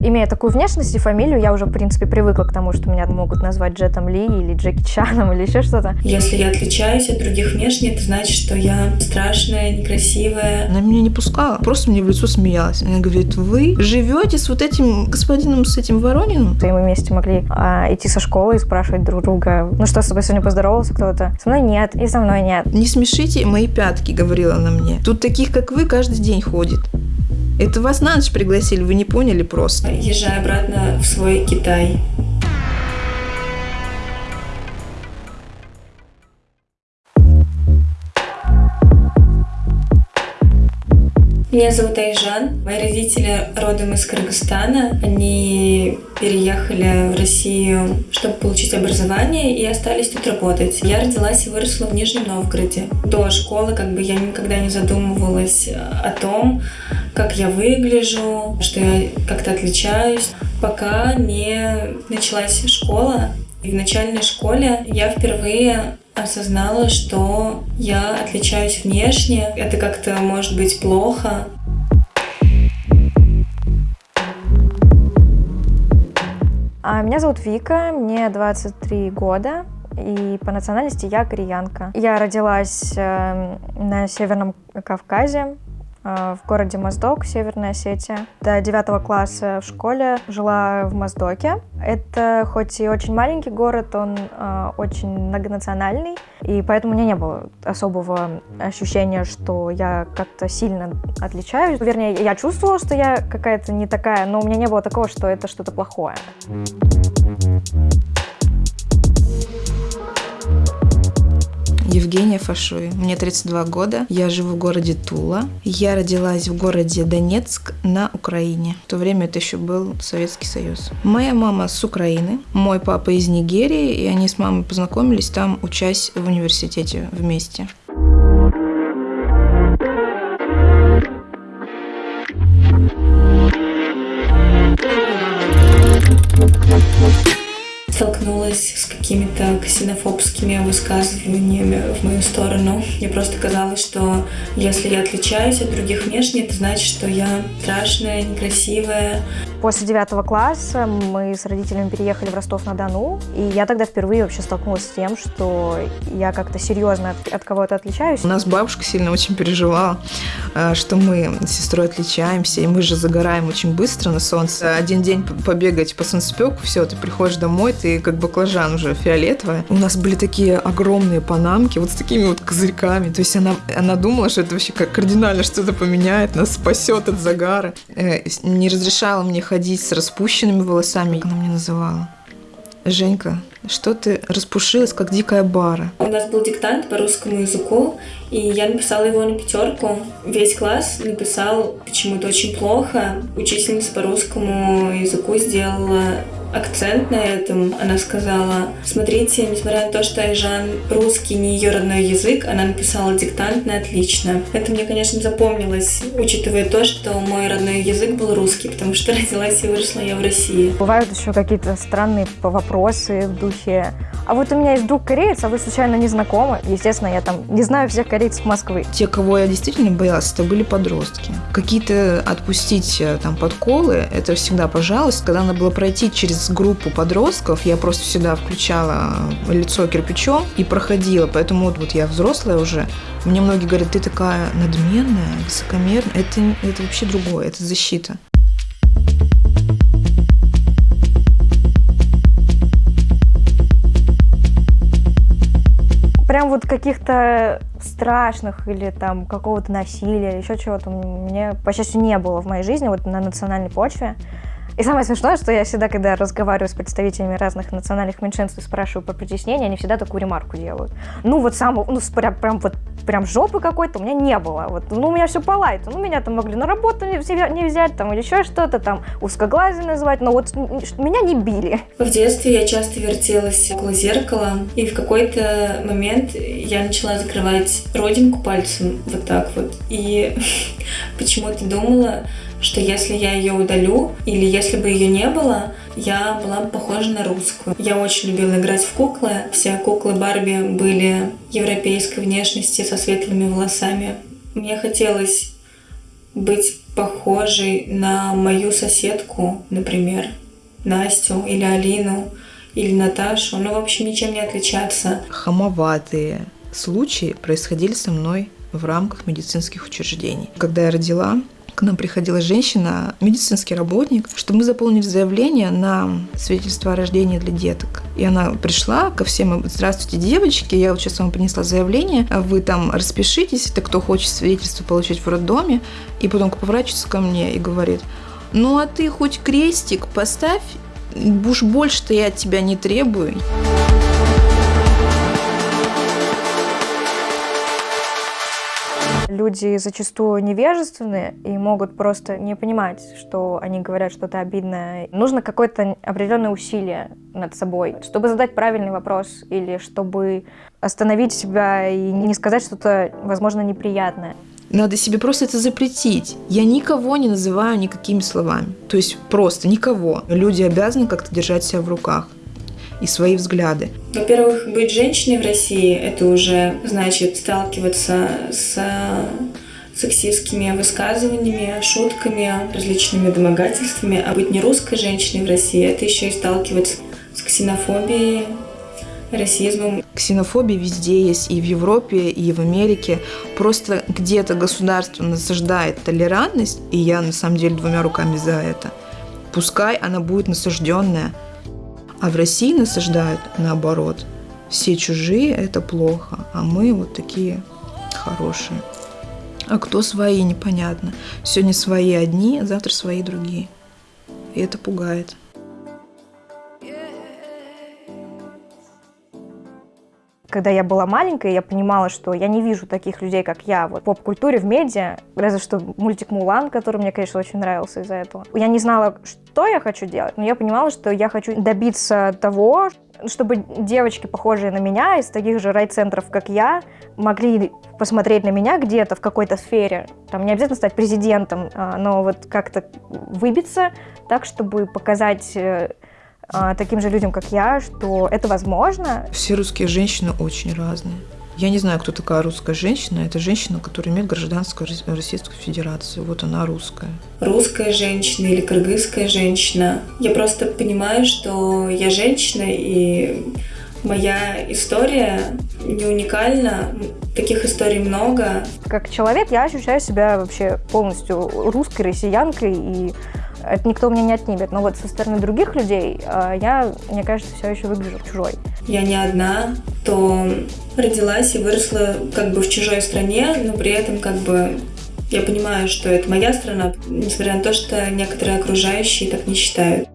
Имея такую внешность и фамилию, я уже, в принципе, привыкла к тому, что меня могут назвать Джетом Ли или Джеки Чаном или еще что-то. Если я отличаюсь от других внешне, это значит, что я страшная, некрасивая. Она меня не пускала, просто мне в лицо смеялась. Она говорит, вы живете с вот этим господином, с этим Ворониным? И мы вместе могли а, идти со школы и спрашивать друг друга, ну что, с тобой сегодня поздоровался кто-то? Со мной нет, и со мной нет. Не смешите мои пятки, говорила она мне. Тут таких, как вы, каждый день ходит. Это вас на ночь пригласили, вы не поняли просто. Езжай обратно в свой Китай. Меня зовут Айжан. Мои родители родом из Кыргызстана. Они переехали в Россию, чтобы получить образование, и остались тут работать. Я родилась и выросла в Нижнем Новгороде. До школы как бы я никогда не задумывалась о том, как я выгляжу, что я как-то отличаюсь, пока не началась школа. И в начальной школе я впервые осознала, что я отличаюсь внешне. Это как-то может быть плохо. Меня зовут Вика, мне 23 года, и по национальности я кореянка. Я родилась э, на Северном Кавказе, в городе Моздок, Северная Осетия. До девятого класса в школе жила в Моздоке. Это хоть и очень маленький город, он э, очень многонациональный, и поэтому у меня не было особого ощущения, что я как-то сильно отличаюсь. Вернее, я чувствовала, что я какая-то не такая, но у меня не было такого, что это что-то плохое. Евгения Фашуй. Мне 32 года. Я живу в городе Тула. Я родилась в городе Донецк на Украине. В то время это еще был Советский Союз. Моя мама с Украины, мой папа из Нигерии, и они с мамой познакомились там, учась в университете вместе. Столкнулась с какими-то ксенофобскими высказываниями в мою сторону. Мне просто казалось, что если я отличаюсь от других внешне, это значит, что я страшная, некрасивая. После девятого класса мы с родителями переехали в Ростов-на-Дону, и я тогда впервые вообще столкнулась с тем, что я как-то серьезно от, от кого-то отличаюсь. У нас бабушка сильно очень переживала, э, что мы с сестрой отличаемся, и мы же загораем очень быстро на солнце. Один день побегать по солнцепеку, все, ты приходишь домой, ты как баклажан уже фиолетовая. У нас были такие огромные панамки, вот с такими вот козырьками. То есть она, она думала, что это вообще как кардинально что-то поменяет, нас спасет от загара. Э, не разрешала мне ходить с распущенными волосами, как она мне называла. Женька, что ты распушилась, как дикая бара? У нас был диктант по русскому языку, и я написала его на пятерку. Весь класс написал почему-то очень плохо. Учительница по русскому языку сделала акцент на этом. Она сказала, смотрите, несмотря на то, что Айжан русский не ее родной язык, она написала диктант на отлично. Это мне, конечно, запомнилось, учитывая то, что мой родной язык был русский, потому что родилась и выросла я в России. Бывают еще какие-то странные вопросы в духе а вот у меня есть друг кореец, а вы случайно не знакомы? Естественно, я там не знаю всех корейцев Москвы. Те, кого я действительно боялась, это были подростки. Какие-то отпустить э, там подколы, это всегда пожалуйста. Когда надо было пройти через группу подростков, я просто всегда включала лицо кирпичом и проходила. Поэтому вот, вот я взрослая уже, мне многие говорят, ты такая надменная, высокомерная. Это, это вообще другое, это защита. прям вот каких-то страшных или там какого-то насилия, еще чего-то мне, по счастью, не было в моей жизни вот на национальной почве. И самое смешное, что я всегда, когда разговариваю с представителями разных национальных меньшинств и спрашиваю про притеснение, они всегда такую ремарку делают. Ну, вот сам, ну, прям, прям вот прям жопы какой-то у меня не было. Вот, ну, у меня все по лайту. Ну, меня там могли на работу не, не взять, там, или еще что-то, там, узкоглазый называть, но вот меня не били. В детстве я часто вертелась около зеркала, и в какой-то момент я начала закрывать родинку пальцем вот так вот. И почему-то думала, что если я ее удалю, или если бы ее не было, я была бы похожа на русскую. Я очень любила играть в куклы. Все куклы Барби были европейской внешности со светлыми волосами. Мне хотелось быть похожий на мою соседку, например, Настю или Алину или Наташу. Ну, в общем, ничем не отличаться. Хамоватые случаи происходили со мной в рамках медицинских учреждений. Когда я родила, к нам приходила женщина, медицинский работник, чтобы мы заполнили заявление на свидетельство о рождении для деток. И она пришла ко всем, здравствуйте, девочки, я вот сейчас вам принесла заявление, вы там распишитесь, это кто хочет свидетельство получить в роддоме, и потом поворачивается ко мне и говорит, ну а ты хоть крестик поставь, уж больше-то я от тебя не требую. Люди зачастую невежественны и могут просто не понимать, что они говорят что-то обидное. Нужно какое-то определенное усилие над собой, чтобы задать правильный вопрос или чтобы остановить себя и не сказать что-то, возможно, неприятное. Надо себе просто это запретить. Я никого не называю никакими словами. То есть просто никого. Люди обязаны как-то держать себя в руках и свои взгляды. Во-первых, быть женщиной в России – это уже значит сталкиваться с сексистскими высказываниями, шутками, различными домогательствами. А быть не русской женщиной в России – это еще и сталкиваться с ксенофобией, расизмом. Ксенофобия везде есть, и в Европе, и в Америке. Просто где-то государство насаждает толерантность, и я на самом деле двумя руками за это. Пускай она будет насажденная – а в России насаждают наоборот. Все чужие – это плохо, а мы вот такие хорошие. А кто свои, непонятно. Сегодня свои одни, завтра свои другие. И это пугает. Когда я была маленькая, я понимала, что я не вижу таких людей, как я. Вот в поп-культуре, в медиа, разве что мультик «Мулан», который мне, конечно, очень нравился из-за этого. Я не знала, что я хочу делать, но я понимала, что я хочу добиться того, чтобы девочки, похожие на меня, из таких же райцентров, как я, могли посмотреть на меня где-то в какой-то сфере. Там не обязательно стать президентом, а, но вот как-то выбиться так, чтобы показать э, таким же людям, как я, что это возможно. Все русские женщины очень разные. Я не знаю, кто такая русская женщина. Это женщина, которая имеет гражданство Российской Федерации. Вот она русская. Русская женщина или кыргызская женщина. Я просто понимаю, что я женщина, и моя история не уникальна. Таких историй много. Как человек я ощущаю себя вообще полностью русской, россиянкой, и это никто мне не отнимет. Но вот со стороны других людей э, я, мне кажется, все еще выгляжу чужой. Я не одна, то родилась и выросла как бы в чужой стране, но при этом как бы я понимаю, что это моя страна, несмотря на то, что некоторые окружающие так не считают.